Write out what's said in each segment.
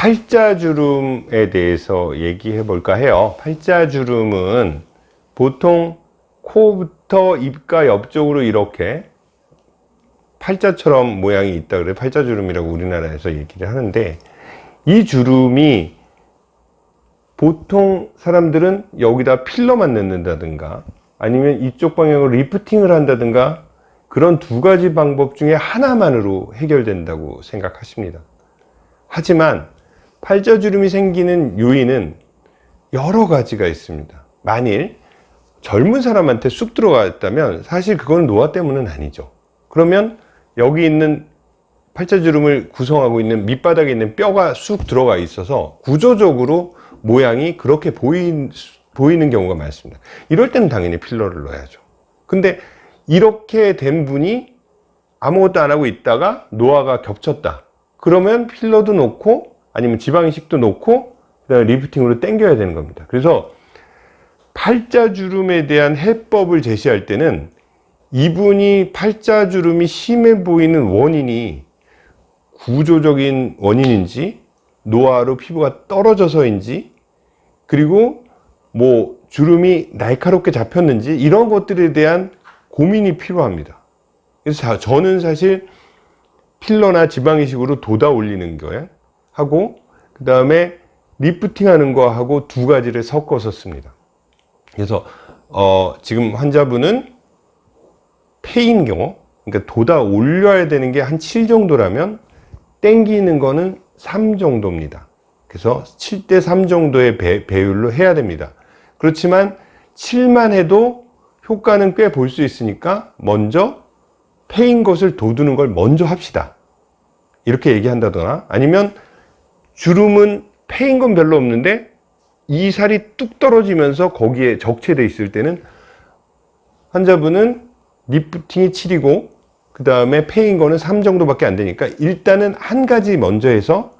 팔자주름에 대해서 얘기해 볼까 해요. 팔자주름은 보통 코부터 입가 옆쪽으로 이렇게 팔자처럼 모양이 있다 그래. 팔자주름이라고 우리나라에서 얘기를 하는데 이 주름이 보통 사람들은 여기다 필러만 넣는다든가 아니면 이쪽 방향으로 리프팅을 한다든가 그런 두 가지 방법 중에 하나만으로 해결된다고 생각하십니다. 하지만 팔자주름이 생기는 요인은 여러 가지가 있습니다. 만일 젊은 사람한테 쑥 들어갔다면 사실 그건 노화 때문은 아니죠. 그러면 여기 있는 팔자주름을 구성하고 있는 밑바닥에 있는 뼈가 쑥 들어가 있어서 구조적으로 모양이 그렇게 보인, 보이는 경우가 많습니다. 이럴 때는 당연히 필러를 넣어야죠. 근데 이렇게 된 분이 아무것도 안 하고 있다가 노화가 겹쳤다. 그러면 필러도 놓고 아니면 지방이식도 놓고 그다음에 리프팅으로 당겨야 되는 겁니다. 그래서 팔자주름에 대한 해법을 제시할 때는 이분이 팔자주름이 심해 보이는 원인이 구조적인 원인인지 노화로 피부가 떨어져서인지 그리고 뭐 주름이 날카롭게 잡혔는지 이런 것들에 대한 고민이 필요합니다. 그래서 저는 사실 필러나 지방이식으로 돋아 올리는 거에 하고 그 다음에 리프팅 하는 거 하고 두 가지를 섞어서 씁니다. 그래서 어 지금 환자분은 패인 경우 그러니까 돋아 올려야 되는 게 한 7 정도라면 땡기는 거는 3 정도입니다. 그래서 7대 3 정도의 배, 배율로 해야 됩니다. 그렇지만 7만 해도 효과는 꽤 볼 수 있으니까 먼저 폐인 것을 돋우는 걸 먼저 합시다. 이렇게 얘기한다거나 아니면 주름은 폐인 건 별로 없는데 이 살이 뚝 떨어지면서 거기에 적체돼 있을 때는 환자분은 리프팅이 7이고 그 다음에 폐인 거는 3 정도밖에 안 되니까 일단은 한 가지 먼저 해서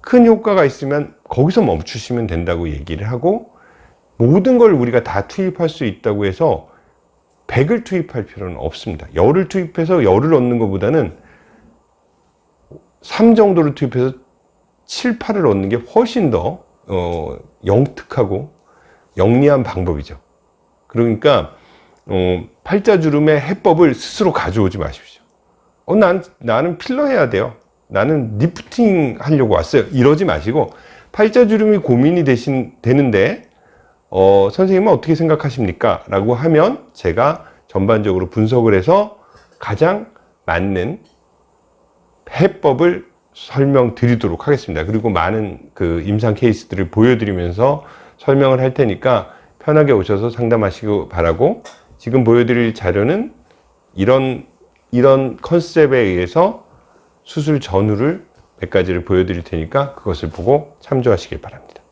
큰 효과가 있으면 거기서 멈추시면 된다고 얘기를 하고 모든 걸 우리가 다 투입할 수 있다고 해서 100을 투입할 필요는 없습니다. 열을 투입해서 열을 얻는 것보다는 3 정도를 투입해서 7, 8을 얻는 게 훨씬 더 어, 영특하고 영리한 방법이죠. 그러니까 어, 팔자주름의 해법을 스스로 가져오지 마십시오. 어, 난, 나는 필러 해야 돼요. 나는 리프팅 하려고 왔어요. 이러지 마시고 팔자주름이 고민이 되신, 되는데 어, 선생님은 어떻게 생각하십니까? 라고 하면 제가 전반적으로 분석을 해서 가장 맞는 해법을 설명드리도록 하겠습니다. 그리고 많은 그 임상 케이스들을 보여드리면서 설명을 할 테니까 편하게 오셔서 상담하시고 바라고 지금 보여드릴 자료는 이런 이런 컨셉에 의해서 수술 전후를 몇 가지를 보여드릴 테니까 그것을 보고 참조하시길 바랍니다